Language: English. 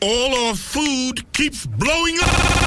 All our food keeps blowing up.